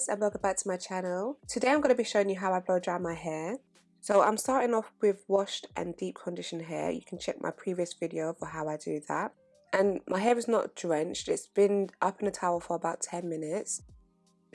guys and welcome back to my channel. Today I'm going to be showing you how I blow dry my hair. So I'm starting off with washed and deep conditioned hair. You can check my previous video for how I do that. And my hair is not drenched, it's been up in a towel for about 10 minutes.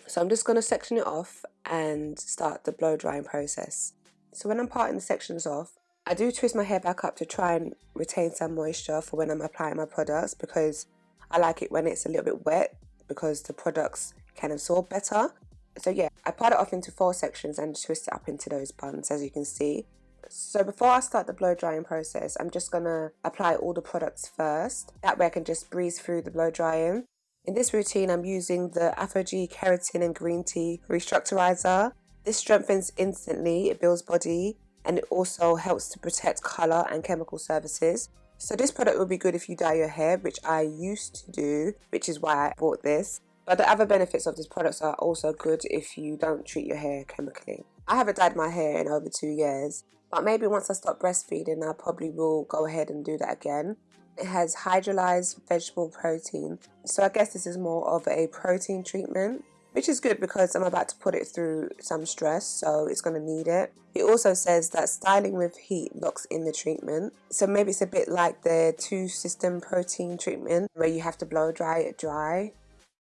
So I'm just going to section it off and start the blow drying process. So when I'm parting the sections off, I do twist my hair back up to try and retain some moisture for when I'm applying my products because I like it when it's a little bit wet because the products can absorb better. So yeah, I part it off into four sections and twist it up into those buns as you can see. So before I start the blow drying process, I'm just to apply all the products first. That way I can just breeze through the blow drying. In this routine, I'm using the ApHogee Keratin and Green Tea Restructurizer. This strengthens instantly, it builds body, and it also helps to protect colour and chemical surfaces. So this product will be good if you dye your hair, which I used to do, which is why I bought this. But the other benefits of these products are also good if you don't treat your hair chemically. I haven't dyed my hair in over two years, but maybe once I stop breastfeeding, I probably will go ahead and do that again. It has hydrolyzed vegetable protein, so I guess this is more of a protein treatment which is good because I'm about to put it through some stress so it's going to need it. It also says that styling with heat locks in the treatment so maybe it's a bit like the two system protein treatment where you have to blow dry it dry.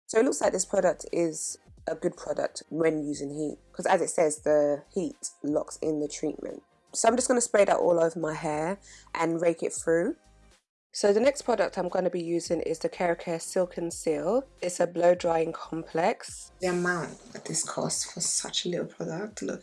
So it looks like this product is a good product when using heat because as it says the heat locks in the treatment. So I'm just going to spray that all over my hair and rake it through. So the next product I'm going to be using is the Kerakin Silk and Seal. It's a blow drying complex. The amount that this costs for such a little product, look,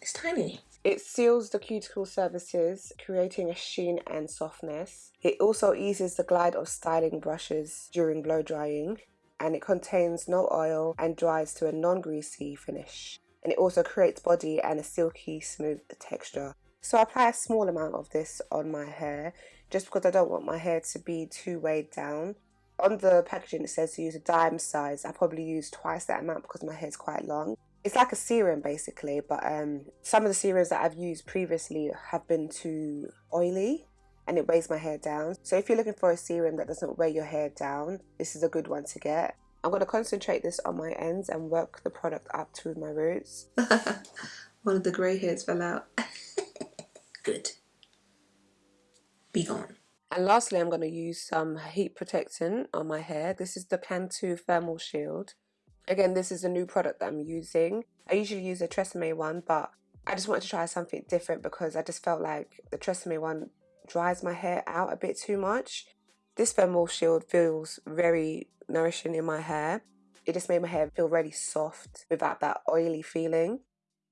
it's tiny. It seals the cuticle surfaces, creating a sheen and softness. It also eases the glide of styling brushes during blow drying and it contains no oil and dries to a non-greasy finish. And it also creates body and a silky smooth texture. So I apply a small amount of this on my hair just because I don't want my hair to be too weighed down. On the packaging it says to use a dime size. I probably use twice that amount because my hair is quite long. It's like a serum basically, but um, some of the serums that I've used previously have been too oily and it weighs my hair down. So if you're looking for a serum that doesn't weigh your hair down, this is a good one to get. I'm going to concentrate this on my ends and work the product up to my roots. one of the grey hairs fell out. good be gone. And lastly, I'm going to use some heat protectant on my hair. This is the Cantu Thermal Shield. Again, this is a new product that I'm using. I usually use a Tresemme one, but I just wanted to try something different because I just felt like the Tresemme one dries my hair out a bit too much. This thermal shield feels very nourishing in my hair. It just made my hair feel really soft without that oily feeling.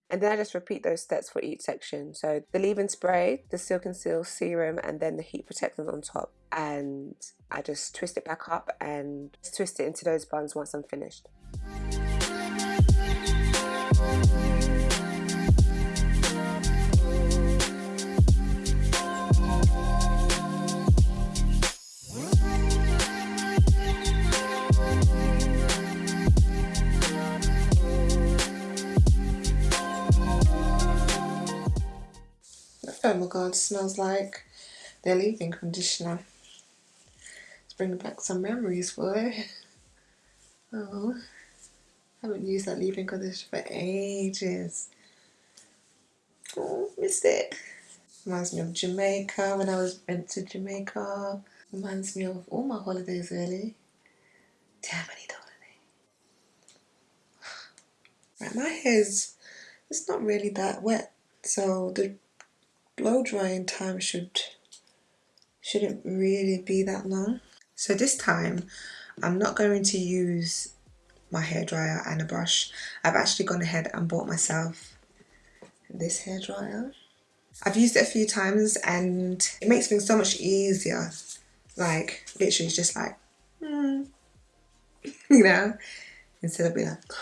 And then I just repeat those steps for each section. So the leave-in spray, the Silk and Seal serum, and then the heat protectant on top. And I just twist it back up and twist it into those buns once I'm finished. God, smells like their leave-in conditioner. It's bringing back some memories, boy. Oh, I haven't used that leave-in conditioner for ages. Oh, missed it. Reminds me of Jamaica when I was went to Jamaica. Reminds me of all my holidays really. Damn, I need a holiday. Right, my hair's it's not really that wet. So the blow drying time should shouldn't really be that long. So this time I'm not going to use my hair dryer and a brush. I've actually gone ahead and bought myself this hair dryer. I've used it a few times and it makes things so much easier. Like literally it's just like, mm, you know, instead of being like,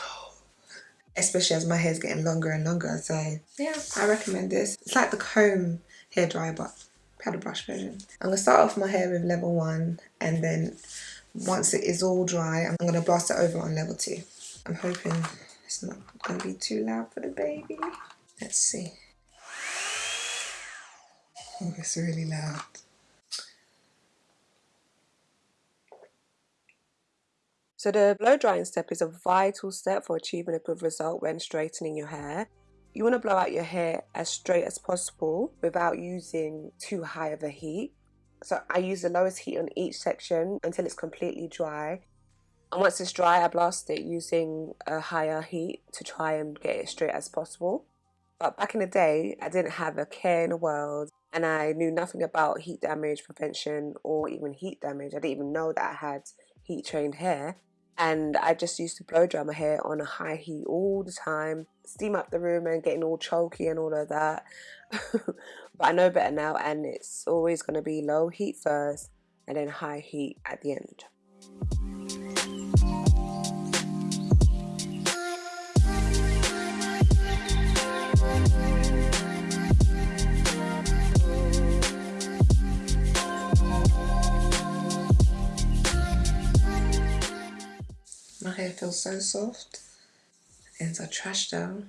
especially as my hair is getting longer and longer. So yeah, I recommend this. It's like the comb hair dryer, but paddle brush version. I'm gonna start off my hair with level one, and then once it is all dry, I'm gonna blast it over on level two. I'm hoping it's not gonna be too loud for the baby. Let's see. Oh, it's really loud. So the blow drying step is a vital step for achieving a good result when straightening your hair. You want to blow out your hair as straight as possible without using too high of a heat. So I use the lowest heat on each section until it's completely dry. And once it's dry, I blast it using a higher heat to try and get it straight as possible. But back in the day, I didn't have a care in the world and I knew nothing about heat damage prevention or even heat damage. I didn't even know that I had heat trained hair. And I just used to blow dry my hair on a high heat all the time, steam up the room and getting all choky and all of that. but I know better now, and it's always going to be low heat first and then high heat at the end. Hair feels so soft. It's a trash though.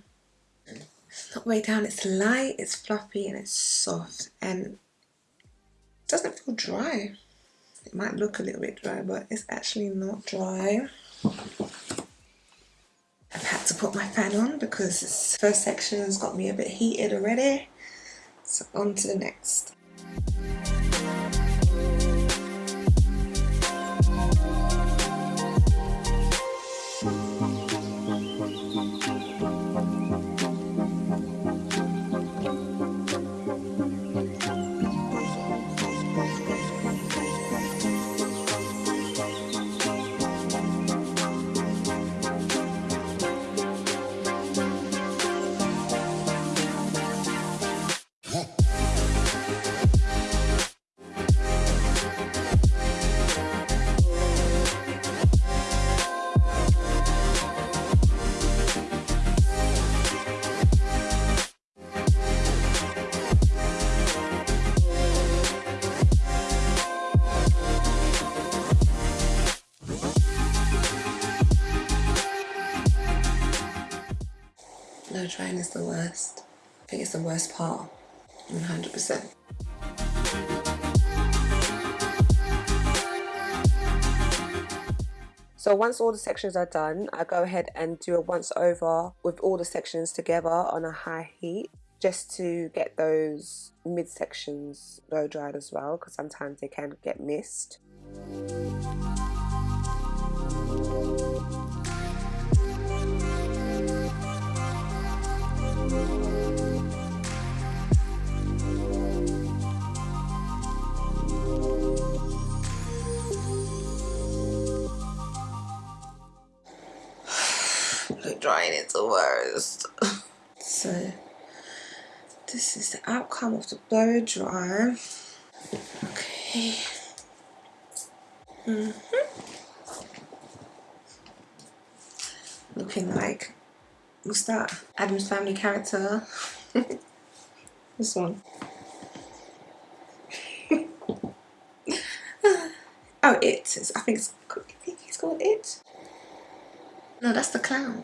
It's not way down, it's light, it's fluffy and it's soft and doesn't feel dry. It might look a little bit dry but it's actually not dry. I've had to put my fan on because this first section has got me a bit heated already. So on to the next. Blow drying is the worst. I think it's the worst part, 100%. So once all the sections are done, I go ahead and do a once over with all the sections together on a high heat just to get those mid sections blow dried as well because sometimes they can get missed. Drying is the worst. so this is the outcome of the blow dry. Okay. Mm -hmm. Looking like what's that? Addams Family character. this one. oh, it. I think it's. I think he's called it. No, that's the clown.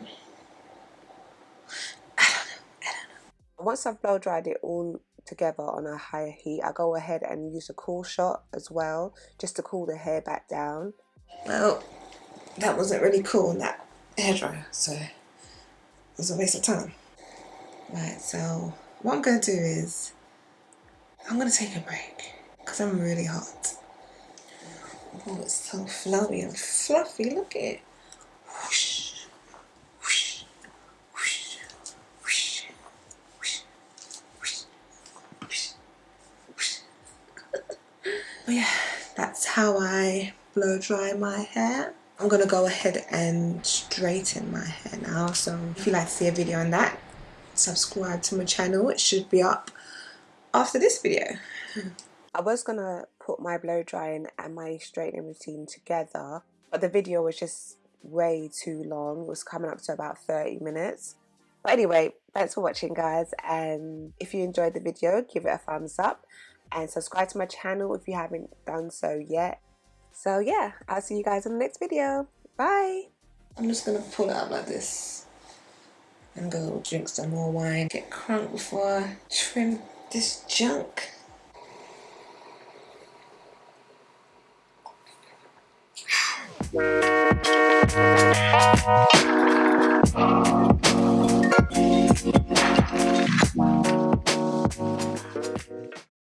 Once I've blow dried it all together on a higher heat, I go ahead and use a cool shot as well, just to cool the hair back down. Well, that wasn't really cool in that hairdryer, so it was a waste of time. Right, so what I'm going to do is, I'm going to take a break, because I'm really hot. Oh, it's so flowy and fluffy, look at it. Whoosh. But yeah, that's how I blow dry my hair. I'm gonna go ahead and straighten my hair now. So if you'd like to see a video on that, subscribe to my channel. It should be up after this video. I was gonna put my blow drying and my straightening routine together, but the video was just way too long. It was coming up to about 30 minutes. But anyway, thanks for watching guys and if you enjoyed the video, give it a thumbs up and subscribe to my channel if you haven't done so yet. So yeah, I'll see you guys in the next video. Bye! I'm just going to pull it up like this and go drink some more wine. Get crunk before I trim this junk.